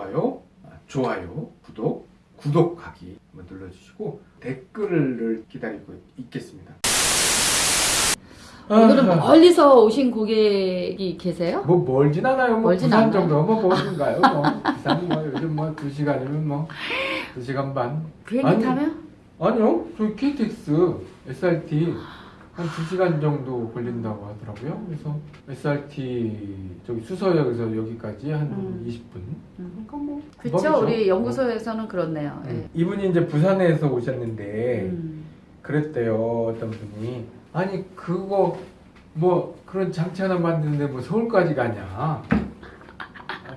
좋아요, 아, 좋아요, 구독, 구독하기 한번 눌러주시고 댓글을 기다리고 있겠습니다. 오늘은 아하, 멀리서 오신 고객이 계세요? 뭐 멀진 않아요. 뭐 멀진 부산 않아요. 정도 뭐 멀는가요? 뭐 부산 뭐 요즘 뭐두 시간이면 뭐두 시간 반. 비행기 아니, 타면? 아니요, 저희 KTX, SRT 한 2시간 정도 걸린다고 하더라고요. 그래서 SRT 저기 수서역에서 여기까지 한 음. 20분. 음. 그러니까 뭐 그쵸 금방이죠. 우리 연구소에서는 그렇네요. 예. 음. 이분이 이제 부산에서 오셨는데 음. 그랬대요 어떤 분이 아니 그거 뭐 그런 장치 하나 만드는데 뭐 서울까지 가냐 아,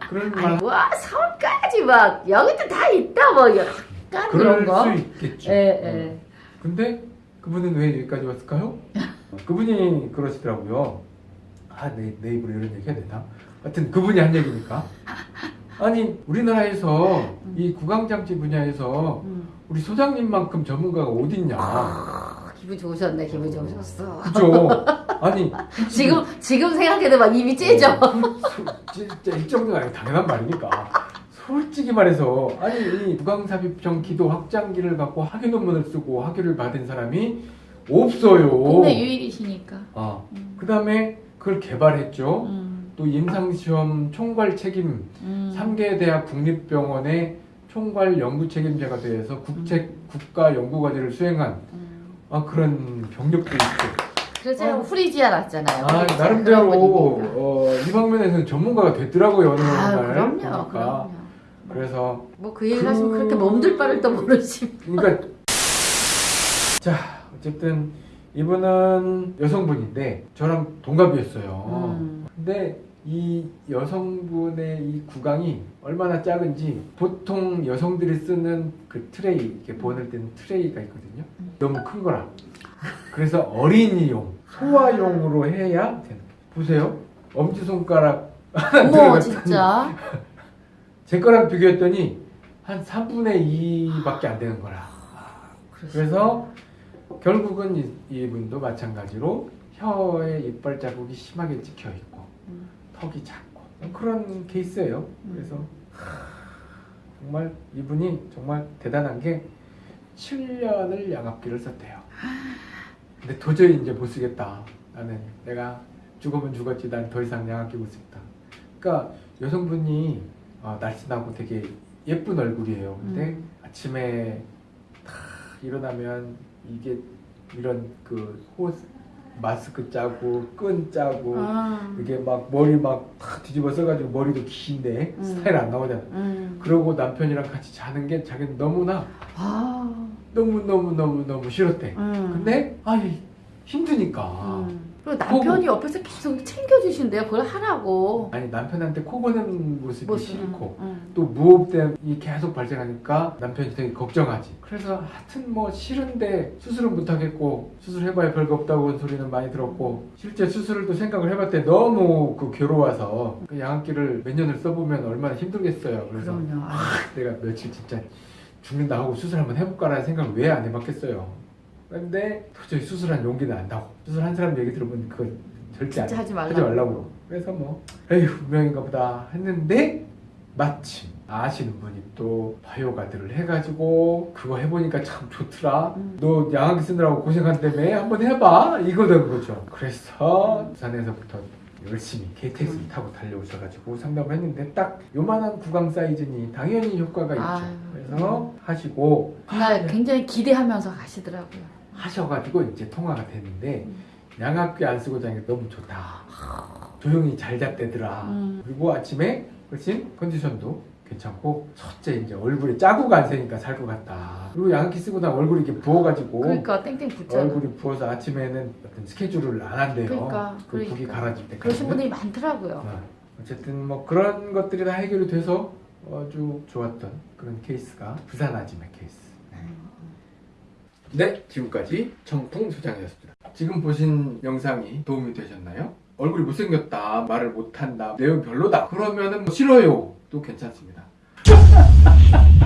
그런 말 와 서울까지 막 여기도 다 있다 뭐 약간 이런 그럴 거. 수 있겠죠 예, 어. 예. 근데 그분은 왜 여기까지 왔을까요? 그분이 그러시더라고요. 아, 내, 내 입으로 이런 얘기 해야 되나? 하여튼 그분이 한 얘기니까. 아니, 우리나라에서 이 구강장치 분야에서 음. 우리 소장님만큼 전문가가 어딨냐. 아, 기분 좋으셨네 기분 좋으셨어. 그죠? 아니, 지금 지금 생각해도 막 입이 째져. 소- 진짜 이 정도가 아니라 당연한 말이니까. 솔직히 말해서 아니 이 구강삽입형 기도 확장기를 갖고 학위 논문을 쓰고 학위를 받은 사람이 없어요. 국내 유일이시니까. 아, 음. 그 다음에 그걸 개발했죠. 음. 또 임상시험 총괄 책임, 음. 3개 대학 국립병원의 총괄 연구 책임자가 되어서 국책 국가 연구 과제를 수행한 음. 아, 그런 경력도 있고. 그래서 어. 후리지아 났잖아요. 아, 나름대로. 어, 이 방면에서는 전문가가 됐더라고요, 어느 아, 날. 그럼요, 보니까. 그럼요. 그래서 뭐 그 얘기를 그- 하시면 그렇게 몸둘 바를 또 모르시. 그러니까 자 어쨌든 이분은 여성분인데 저랑 동갑이었어요. 음. 근데 이 여성분의 이 구강이 얼마나 작은지 보통 여성들이 쓰는 그 트레이 이렇게 보낼 때는 트레이가 있거든요. 음. 너무 큰 거라. 그래서 어린이용 소아용으로 해야 되는. 거예요. 보세요. 엄지 손가락 하나 어머 진짜. 제 거랑 비교했더니 한 3분의 2밖에 안 되는 거라. 그래서 결국은 이, 이분도 마찬가지로 혀에 이빨 자국이 심하게 찍혀 있고 음. 턱이 작고 그런 케이스예요. 음. 그래서 정말 이분이 정말 대단한 게 7년을 양압기를 썼대요. 근데 도저히 이제 못 쓰겠다. 나는 내가 죽으면 죽었지 난 더 이상 양압기 못 쓰겠다. 그러니까 여성분이 어, 날씬하고 되게 예쁜 얼굴이에요. 근데 음. 아침에 탁 일어나면 이게 이런 그 호, 마스크 짜고 끈 짜고 아. 이게 막 머리 막 탁 뒤집어 써가지고 머리도 긴데 음. 스타일 안 나오잖아. 음. 그러고 남편이랑 같이 자는 게 자기는 너무나 아. 너무 너무 너무 너무 싫었대. 음. 근데 아이 힘드니까. 음. 그리고 남편이 옆에서 계속 챙겨주신대요. 그걸 하라고. 아니 남편한테 코 고는 모습이 모습. 싫고 음. 또 무호흡이 계속 발생하니까 남편이 되게 걱정하지. 그래서 하여튼 뭐 싫은데 수술은 못하겠고 수술해봐야 별거 없다고 한 소리는 많이 들었고 실제 수술을 또 생각을 해봤대 너무 그 괴로워서 그 양압기를 몇 년을 써보면 얼마나 힘들겠어요. 그래서. 아. 내가 며칠 진짜 죽는다 하고 수술 한번 해볼까라는 생각을 왜 안 해봤겠어요. 근데 도저히 수술한 용기는 안 나고 수술한 사람 얘기 들어보면 그거 절대 안 하지 말라고. 하지 말라고. 그래서 뭐 에휴 운명인가 보다 했는데 마침 아시는 분이 또 바이오가드를 해가지고 그거 해보니까 참 좋더라. 음. 너 양압기 쓰느라고 고생한다며 한번 해봐 이거된 거죠. 그래서 부산에서부터 열심히 KTX 음. 타고 달려오셔가지고 상담을 했는데 딱 요만한 구강 사이즈니 당연히 효과가 있죠. 그래서 하시고 그날 굉장히 기대하면서 가시더라고요. 하셔가지고 이제 통화가 됐는데 음. 양압기 안 쓰고 자니까 너무 좋다. 조용히 잘 잤대더라. 음. 그리고 아침에 훨씬 컨디션도 괜찮고 첫째 이제 얼굴에 자국 안 새니까 살 것 같다. 그리고 양압기 쓰고 나 얼굴이 이렇게 부어가지고 그러니까 땡땡 붙잖아. 얼굴이 부어서 아침에는 어떤 스케줄을 안 한대요. 그러니까, 그 그러니까. 가라질 때까지. 그러신 분들이 많더라고요. 어, 어쨌든 뭐 그런 것들이 다 해결이 돼서 아주 좋았던 그런 케이스가 부산 아지매 케이스. 네, 지금까지 정풍 소장이었습니다. 지금 보신 영상이 도움이 되셨나요? 얼굴이 못생겼다, 말을 못한다, 내용 별로다. 그러면은 뭐 싫어요. 또 괜찮습니다.